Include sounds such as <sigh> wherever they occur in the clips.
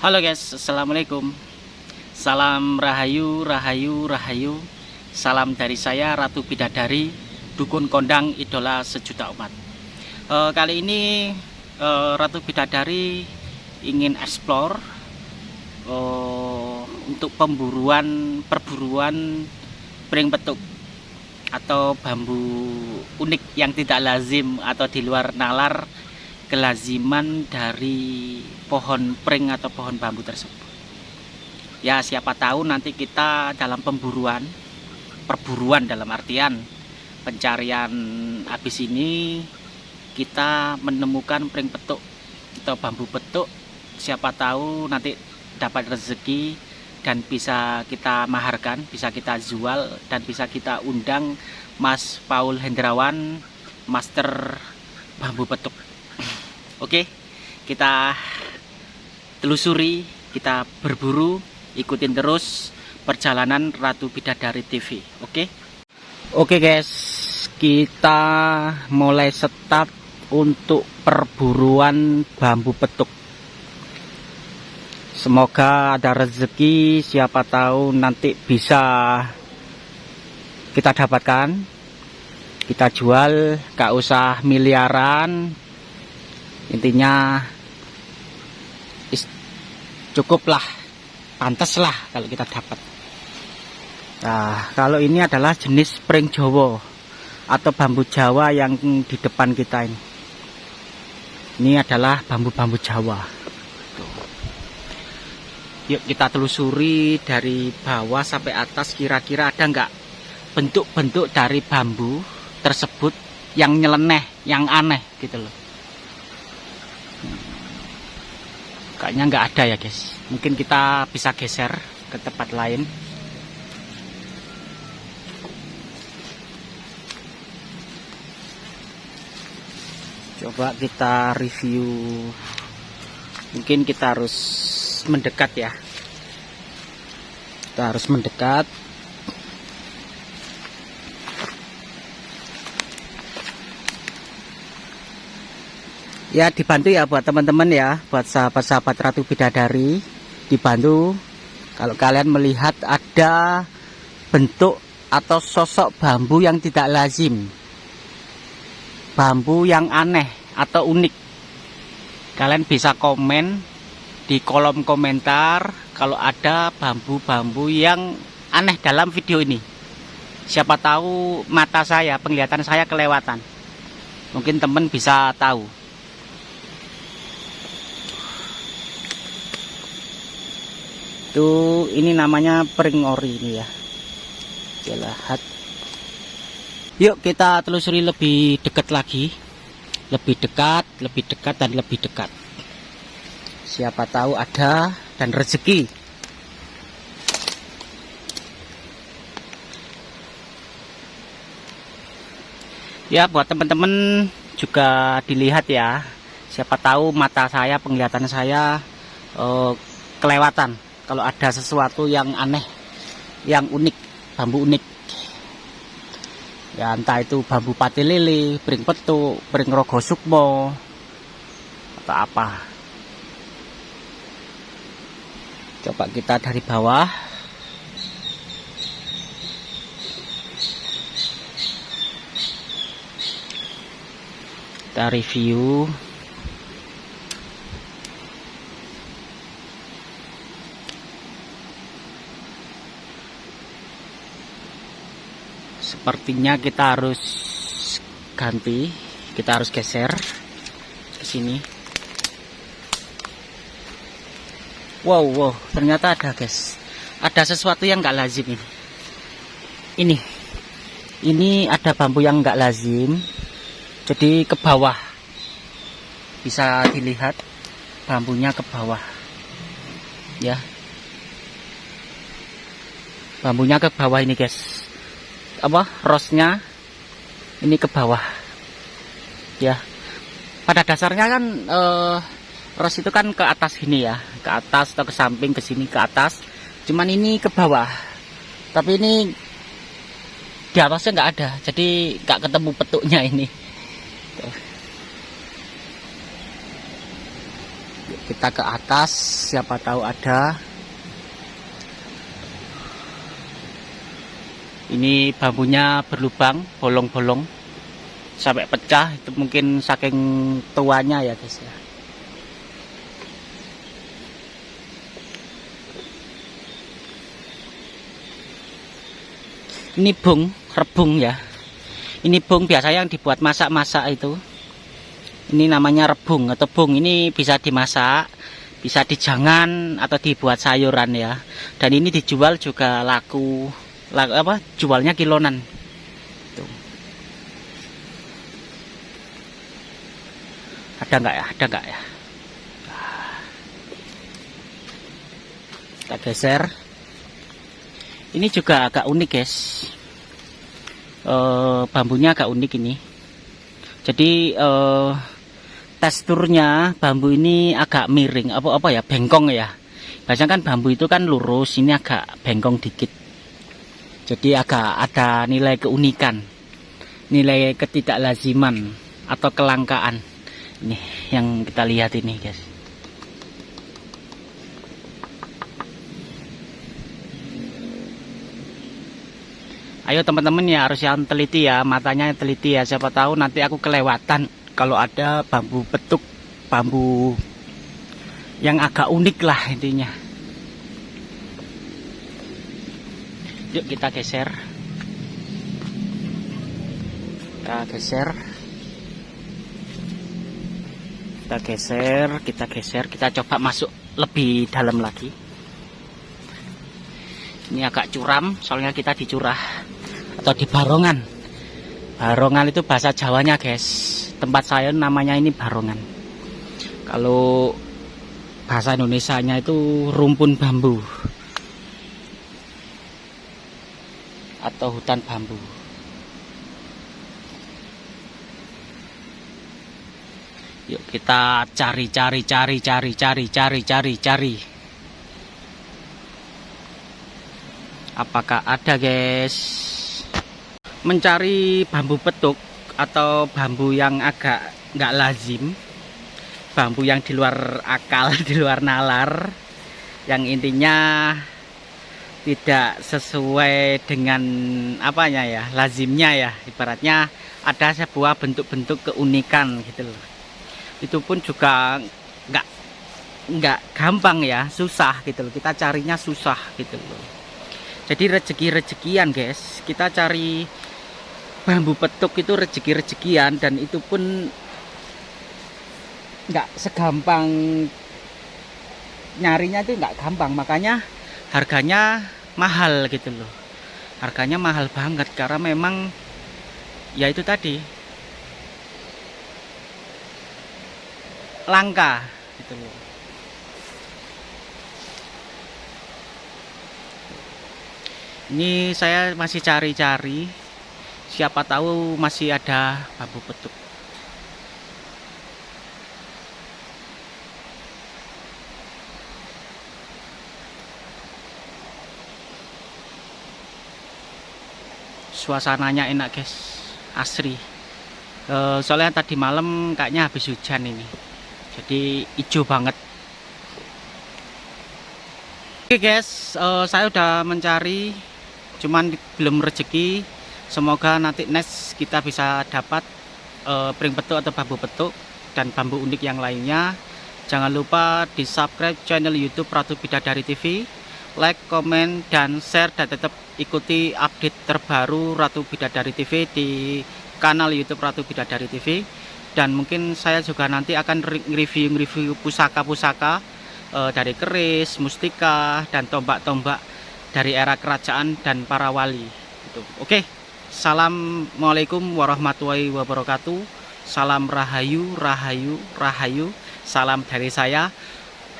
Halo guys, Assalamualaikum. Salam Rahayu, Rahayu, Rahayu. Salam dari saya Ratu Bidadari Dukun Kondang Idola Sejuta Umat. E, Kali ini e, Ratu Bidadari ingin explore e, Untuk pemburuan, perburuan pring petuk Atau bambu unik yang tidak lazim atau di luar nalar kelaziman dari pohon pring atau pohon bambu tersebut. Ya siapa tahu nanti kita dalam pemburuan perburuan dalam artian pencarian habis ini kita menemukan pring petuk atau bambu petuk. Siapa tahu nanti dapat rezeki dan bisa kita maharkan bisa kita jual dan bisa kita undang Mas Paul Hendrawan Master Bambu Petuk Oke, kita telusuri, kita berburu, ikutin terus perjalanan Ratu Bidadari TV. Oke. Oke guys, kita mulai start untuk perburuan bambu petuk. Semoga ada rezeki, siapa tahu nanti bisa kita dapatkan. Kita jual, gak usah miliaran, intinya cukuplah pantaslah kalau kita dapat. Nah kalau ini adalah jenis spring jowo atau bambu jawa yang di depan kita ini. Ini adalah bambu-bambu jawa. Yuk kita telusuri dari bawah sampai atas kira-kira ada nggak bentuk-bentuk dari bambu tersebut yang nyeleneh yang aneh gitu loh kayaknya nggak ada ya guys. Mungkin kita bisa geser ke tempat lain. Coba kita review. Mungkin kita harus mendekat ya. Kita harus mendekat ya dibantu ya buat teman-teman ya buat sahabat-sahabat Ratu Bidadari. Dibantu. Kalau kalian melihat ada bentuk atau sosok bambu yang tidak lazim. Bambu yang aneh atau unik. Kalian bisa komen di kolom komentar kalau ada bambu-bambu yang aneh dalam video ini. Siapa tahu mata saya penglihatan saya kelewatan. Mungkin teman bisa tahu itu ini namanya pring ori ini ya. Jelahat yuk kita telusuri lebih dekat lagi. Lebih dekat lebih dekat dan lebih dekat. Siapa tahu ada dan rezeki. Ya buat teman-teman juga dilihat ya. Siapa tahu mata saya penglihatan saya uh, kelewatan kalau ada sesuatu yang aneh yang unik bambu unik. Ya entah itu bambu pati lili pring petu pring rogo sukmo atau apa. Coba kita dari bawah. Kita review sepertinya kita harus ganti kita harus geser ke sini. Wow wow ternyata ada guys. Ada sesuatu yang enggak lazim ini. Ini. Ini ada bambu yang enggak lazim. Jadi ke bawah. Bisa dilihat bambunya ke bawah. Ya. Bambunya ke bawah ini guys apa rosnya ini ke bawah. Ya. Pada dasarnya kan eh, ros itu kan ke atas gini ya ke atas atau ke samping ke sini ke atas. Cuman ini ke bawah. Tapi ini di atasnya nggak ada jadi nggak ketemu petuknya ini. Kita ke atas siapa tahu ada ini bambunya berlubang bolong-bolong. Sampai pecah itu mungkin saking tuanya ya guys ya. Ini bung rebung ya. Ini bung biasa yang dibuat masak-masak itu. Ini namanya rebung atau bung. Ini bisa dimasak bisa dijangan atau dibuat sayuran ya. Dan ini dijual juga laku apa jualnya kilonan. Tuh. ada nggak ya? Ada nggak ya? Kita geser. Ini juga agak unik guys. Uh, bambunya agak unik ini. Jadi uh, teksturnya bambu ini agak miring apa apa ya bengkong ya. Biasanya kan bambu itu kan lurus ini agak bengkong dikit jadi agak ada nilai keunikan nilai ketidaklaziman atau kelangkaan. Ini yang kita lihat ini guys. Ayo teman-teman ya harus yang teliti ya. Matanya teliti ya. Siapa tahu nanti aku kelewatan kalau ada bambu petuk bambu yang agak unik lah intinya yuk kita geser. Kita geser. Kita geser kita geser. Kita coba masuk lebih dalam lagi. Ini agak curam soalnya kita dicurah atau di Barongan Barongan itu bahasa Jawanya guys. Tempat saya namanya ini Barongan. Kalau bahasa Indonesia nya itu rumpun bambu atau hutan bambu. Yuk kita cari cari cari cari cari cari cari cari. Apakah ada guys? Mencari bambu petuk atau bambu yang agak nggak lazim? Bambu yang di luar akal <laughs> di luar nalar. Yang intinya tidak sesuai dengan apanya ya lazimnya ya. Ibaratnya ada sebuah bentuk-bentuk keunikan gitu loh. Itu pun juga nggak nggak gampang ya susah gitu loh. Kita carinya susah gitu loh. Jadi rezeki-rezekian guys. Kita cari bambu petuk itu rezeki-rezekian dan itu pun nggak segampang nyarinya itu nggak gampang. Makanya harganya mahal gitu loh. Harganya mahal banget karena memang ya itu tadi. Langka gitu loh. Ini saya masih cari-cari. Siapa tahu masih ada bambu petuk suasananya enak guys. Asri. E, soalnya tadi malam kayaknya habis hujan ini. Jadi hijau banget. Oke guys e, saya udah mencari cuman belum rezeki. Semoga nanti next kita bisa dapat uh, pring petuk atau bambu petuk dan bambu unik yang lainnya. Jangan lupa di subscribe channel youtube Ratu Bidadari TV like, komen, dan share dan tetap ikuti update terbaru Ratu Bidadari TV di kanal youtube Ratu Bidadari TV dan mungkin saya juga nanti akan review-review pusaka-pusaka uh, dari keris, mustika, dan tombak-tombak dari era kerajaan dan para wali. Oke. Okay. Assalamualaikum warahmatullahi wabarakatuh Salam Rahayu, Rahayu, Rahayu Salam dari saya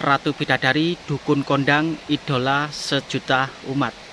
Ratu Bidadari, Dukun Kondang, Idola Sejuta Umat